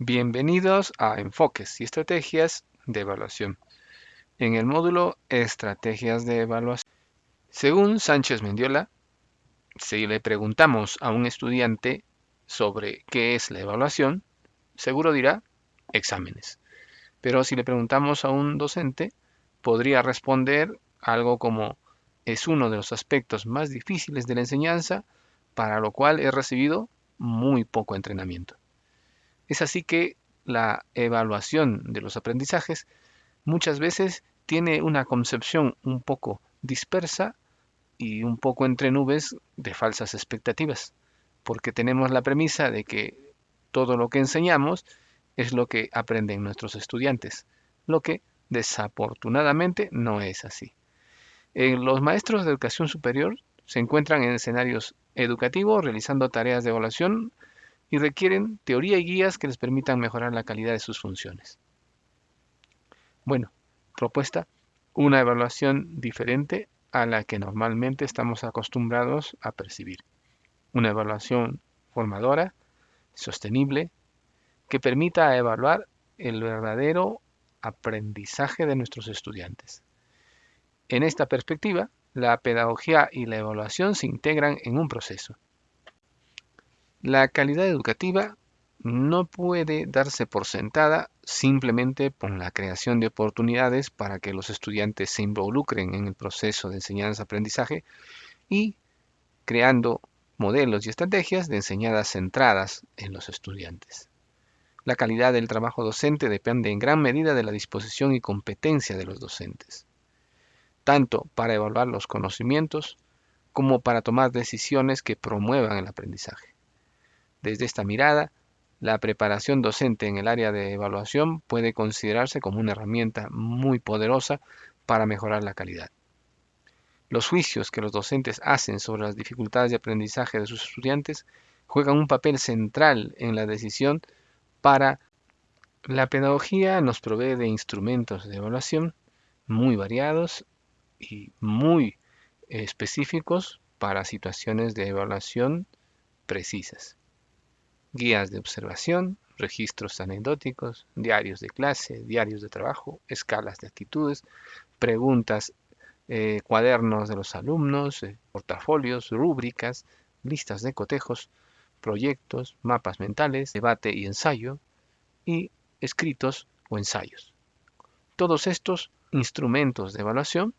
Bienvenidos a Enfoques y Estrategias de Evaluación. En el módulo Estrategias de Evaluación. Según Sánchez Mendiola, si le preguntamos a un estudiante sobre qué es la evaluación, seguro dirá exámenes. Pero si le preguntamos a un docente, podría responder algo como es uno de los aspectos más difíciles de la enseñanza, para lo cual he recibido muy poco entrenamiento. Es así que la evaluación de los aprendizajes muchas veces tiene una concepción un poco dispersa y un poco entre nubes de falsas expectativas, porque tenemos la premisa de que todo lo que enseñamos es lo que aprenden nuestros estudiantes, lo que desafortunadamente no es así. los maestros de educación superior se encuentran en escenarios educativos realizando tareas de evaluación y requieren teoría y guías que les permitan mejorar la calidad de sus funciones. Bueno, propuesta, una evaluación diferente a la que normalmente estamos acostumbrados a percibir. Una evaluación formadora, sostenible, que permita evaluar el verdadero aprendizaje de nuestros estudiantes. En esta perspectiva, la pedagogía y la evaluación se integran en un proceso. La calidad educativa no puede darse por sentada simplemente por la creación de oportunidades para que los estudiantes se involucren en el proceso de enseñanza-aprendizaje y creando modelos y estrategias de enseñanza centradas en los estudiantes. La calidad del trabajo docente depende en gran medida de la disposición y competencia de los docentes, tanto para evaluar los conocimientos como para tomar decisiones que promuevan el aprendizaje. Desde esta mirada, la preparación docente en el área de evaluación puede considerarse como una herramienta muy poderosa para mejorar la calidad. Los juicios que los docentes hacen sobre las dificultades de aprendizaje de sus estudiantes juegan un papel central en la decisión para la pedagogía nos provee de instrumentos de evaluación muy variados y muy específicos para situaciones de evaluación precisas guías de observación, registros anecdóticos, diarios de clase, diarios de trabajo, escalas de actitudes, preguntas, eh, cuadernos de los alumnos, eh, portafolios, rúbricas, listas de cotejos, proyectos, mapas mentales, debate y ensayo, y escritos o ensayos. Todos estos instrumentos de evaluación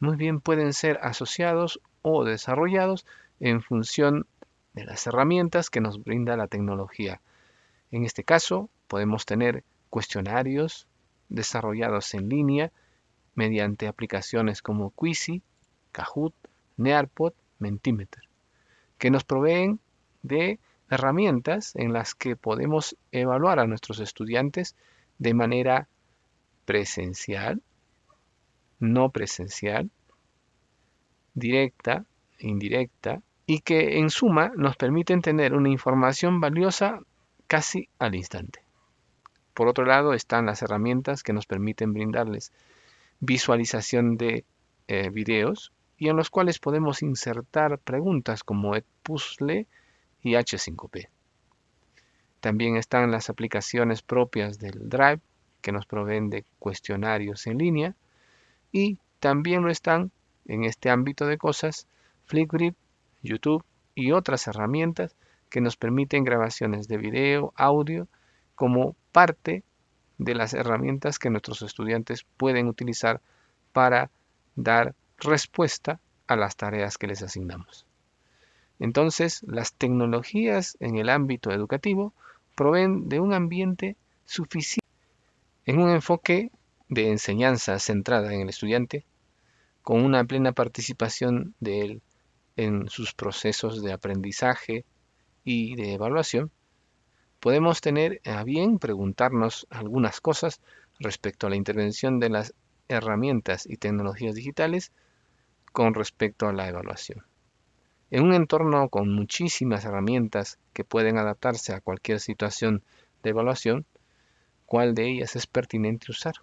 muy bien pueden ser asociados o desarrollados en función de las herramientas que nos brinda la tecnología. En este caso, podemos tener cuestionarios desarrollados en línea mediante aplicaciones como Quizy, Kahoot, Nearpod, Mentimeter, que nos proveen de herramientas en las que podemos evaluar a nuestros estudiantes de manera presencial, no presencial, directa, indirecta, y que en suma nos permiten tener una información valiosa casi al instante. Por otro lado están las herramientas que nos permiten brindarles visualización de eh, videos y en los cuales podemos insertar preguntas como Edpuzzle y H5P. También están las aplicaciones propias del Drive que nos proveen de cuestionarios en línea y también lo están en este ámbito de cosas Flipgrid YouTube y otras herramientas que nos permiten grabaciones de video, audio, como parte de las herramientas que nuestros estudiantes pueden utilizar para dar respuesta a las tareas que les asignamos. Entonces, las tecnologías en el ámbito educativo proveen de un ambiente suficiente en un enfoque de enseñanza centrada en el estudiante, con una plena participación de él en sus procesos de aprendizaje y de evaluación, podemos tener a bien preguntarnos algunas cosas respecto a la intervención de las herramientas y tecnologías digitales con respecto a la evaluación. En un entorno con muchísimas herramientas que pueden adaptarse a cualquier situación de evaluación, ¿cuál de ellas es pertinente usar?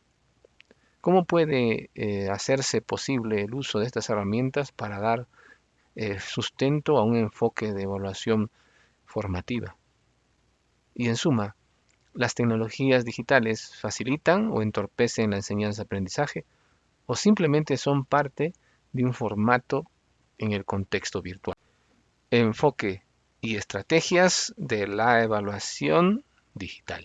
¿Cómo puede eh, hacerse posible el uso de estas herramientas para dar eh, sustento a un enfoque de evaluación formativa. Y en suma, ¿Las tecnologías digitales facilitan o entorpecen la enseñanza-aprendizaje o simplemente son parte de un formato en el contexto virtual? Enfoque y estrategias de la evaluación digital.